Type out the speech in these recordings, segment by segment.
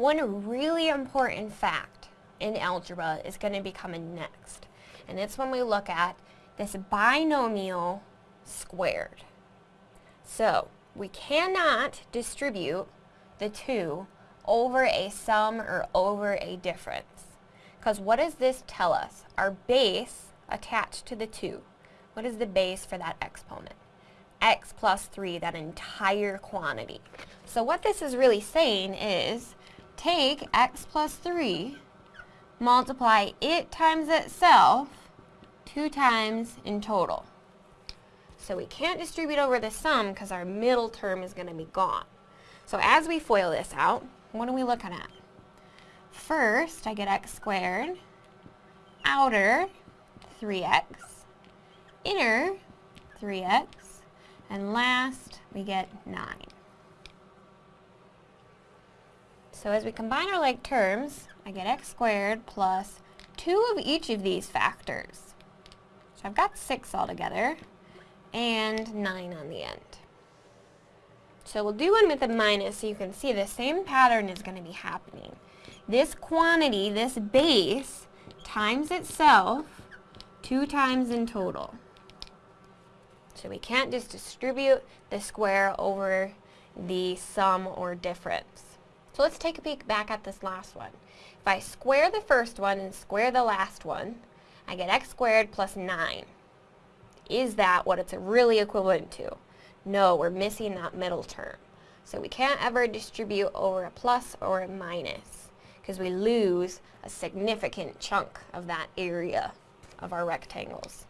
One really important fact in algebra is going to be coming next. And it's when we look at this binomial squared. So, we cannot distribute the 2 over a sum or over a difference. Because what does this tell us? Our base attached to the 2. What is the base for that exponent? x plus 3, that entire quantity. So what this is really saying is, take x plus 3, multiply it times itself, two times in total. So we can't distribute over the sum because our middle term is going to be gone. So as we FOIL this out, what are we looking at? First, I get x squared, outer 3x, inner 3x, and last we get 9. So as we combine our like terms, I get x squared plus 2 of each of these factors. So I've got 6 altogether, and 9 on the end. So we'll do one with a minus so you can see the same pattern is going to be happening. This quantity, this base, times itself two times in total. So we can't just distribute the square over the sum or difference. So let's take a peek back at this last one. If I square the first one and square the last one, I get x squared plus 9. Is that what it's really equivalent to? No, we're missing that middle term. So we can't ever distribute over a plus or a minus because we lose a significant chunk of that area of our rectangles.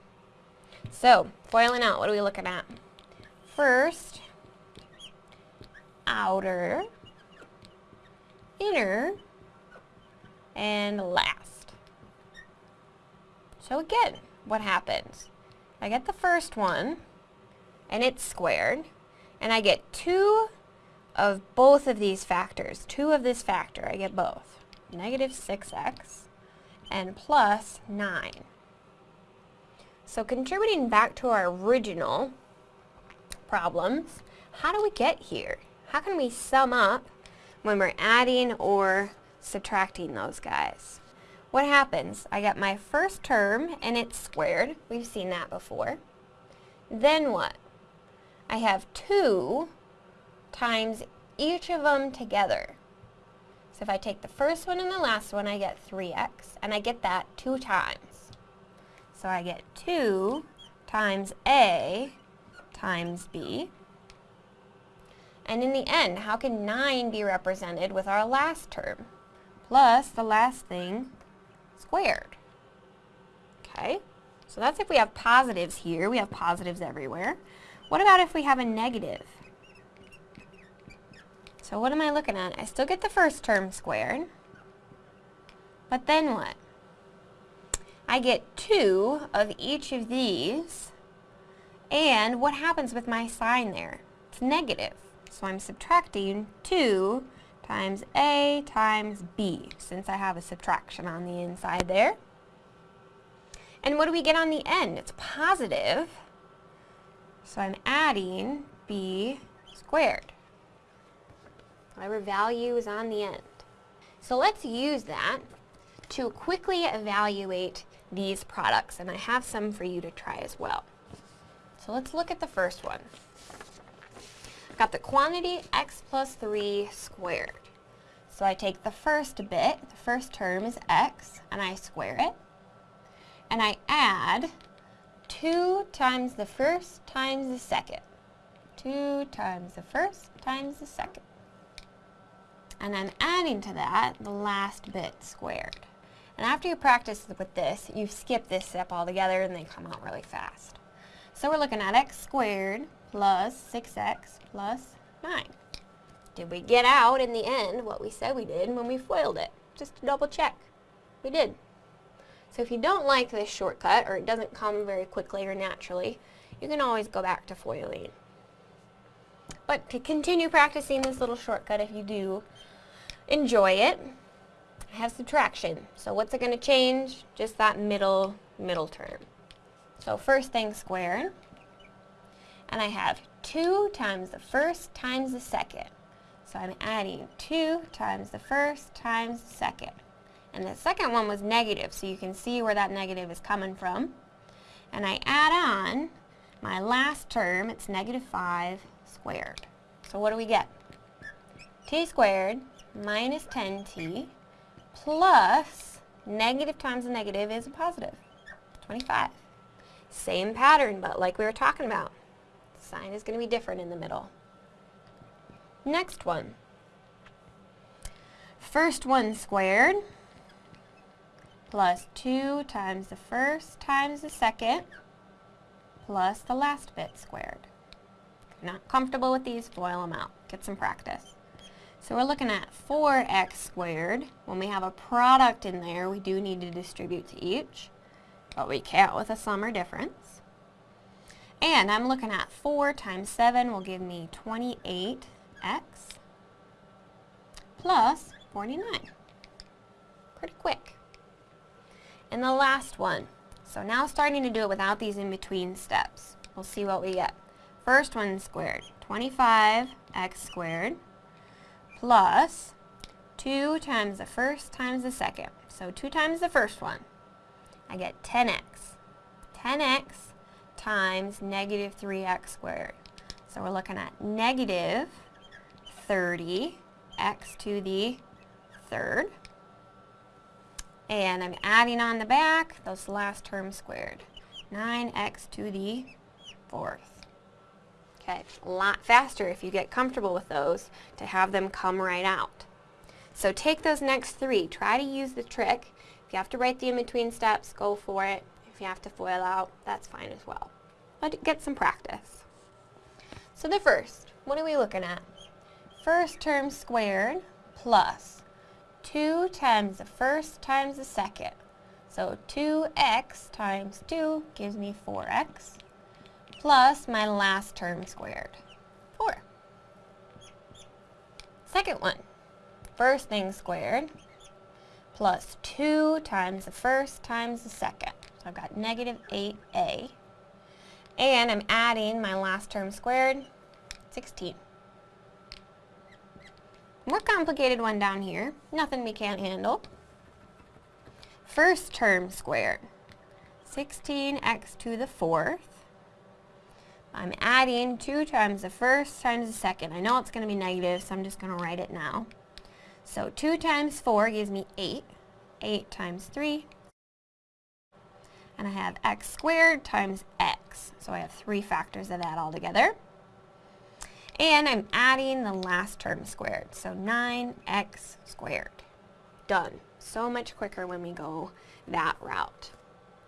So, foiling out, what are we looking at? First, outer, inner, and last. So again, what happens? I get the first one, and it's squared, and I get 2 of both of these factors. 2 of this factor, I get both. Negative 6x and plus 9. So contributing back to our original problems, how do we get here? How can we sum up when we're adding or subtracting those guys? What happens? I got my first term and it's squared. We've seen that before. Then what? I have 2 times each of them together. So if I take the first one and the last one, I get 3x, and I get that 2 times. So I get 2 times a times b. And in the end, how can 9 be represented with our last term? Plus the last thing squared. Okay, so that's if we have positives here. We have positives everywhere. What about if we have a negative? So what am I looking at? I still get the first term squared. But then what? I get 2 of each of these. And what happens with my sign there? It's negative. So I'm subtracting 2 times A times B, since I have a subtraction on the inside there. And what do we get on the end? It's positive. So I'm adding b squared. Whatever value is on the end. So let's use that to quickly evaluate these products, and I have some for you to try as well. So let's look at the first one. Got the quantity x plus 3 squared. So I take the first bit, the first term is x, and I square it. And I add 2 times the first times the second. 2 times the first times the second. And I'm adding to that the last bit squared. And after you practice with this, you skip this step altogether and they come out really fast. So we're looking at x squared plus 6x plus 9. Did we get out in the end what we said we did when we FOILed it? Just to double check. We did. So if you don't like this shortcut, or it doesn't come very quickly or naturally, you can always go back to foiling. But to continue practicing this little shortcut, if you do enjoy it, I have subtraction. So what's it going to change? Just that middle, middle term. So first thing squared, and I have 2 times the first times the second. So I'm adding 2 times the first times the second. And the second one was negative, so you can see where that negative is coming from. And I add on my last term, it's negative 5 squared. So what do we get? t squared minus 10t plus negative times a negative is a positive, 25. Same pattern, but like we were talking about, sign is going to be different in the middle. Next one. First one squared plus 2 times the first times the second plus the last bit squared. Not comfortable with these, FOIL them out. Get some practice. So we're looking at 4x squared. When we have a product in there, we do need to distribute to each, but we can't with a sum or difference. And I'm looking at 4 times 7 will give me 28x plus 49. Pretty quick. And the last one. So now starting to do it without these in-between steps. We'll see what we get. First one squared, 25x squared plus 2 times the first times the second. So 2 times the first one. I get 10x. 10x times negative 3x squared. So we're looking at negative 30x to the third. And I'm adding on the back those last terms squared. 9x to the fourth. Okay, a lot faster if you get comfortable with those to have them come right out. So take those next three. Try to use the trick. If you have to write the in-between steps, go for it. You have to FOIL out, that's fine as well. But get some practice. So the first, what are we looking at? First term squared plus 2 times the first times the second. So 2x times 2 gives me 4x plus my last term squared, 4. Second one, first thing squared plus 2 times the first times the second. So I've got negative 8a. And I'm adding my last term squared, 16. More complicated one down here. Nothing we can't handle. First term squared. 16x to the fourth. I'm adding 2 times the first times the second. I know it's going to be negative, so I'm just going to write it now. So 2 times 4 gives me 8. 8 times 3. And I have x squared times x. So I have three factors of that all together. And I'm adding the last term squared. So 9x squared. Done. So much quicker when we go that route.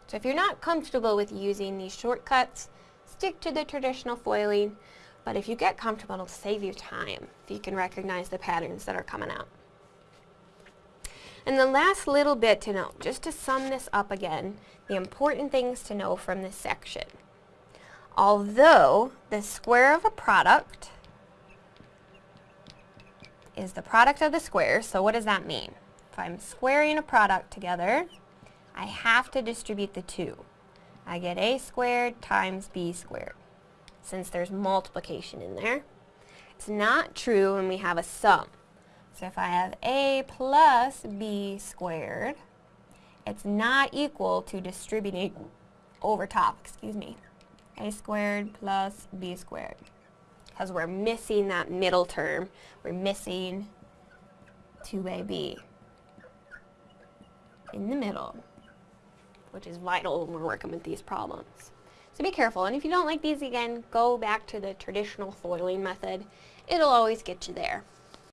So if you're not comfortable with using these shortcuts, stick to the traditional foiling, but if you get comfortable, it'll save you time if you can recognize the patterns that are coming out. And the last little bit to know, just to sum this up again, the important things to know from this section. Although the square of a product is the product of the squares, so what does that mean? If I'm squaring a product together, I have to distribute the two. I get a squared times b squared, since there's multiplication in there. It's not true when we have a sum. So if I have a plus b squared, it's not equal to distributing over top, excuse me, a squared plus b squared. Because we're missing that middle term. We're missing 2ab in the middle which is vital when we're working with these problems. So be careful, and if you don't like these again, go back to the traditional foiling method. It'll always get you there.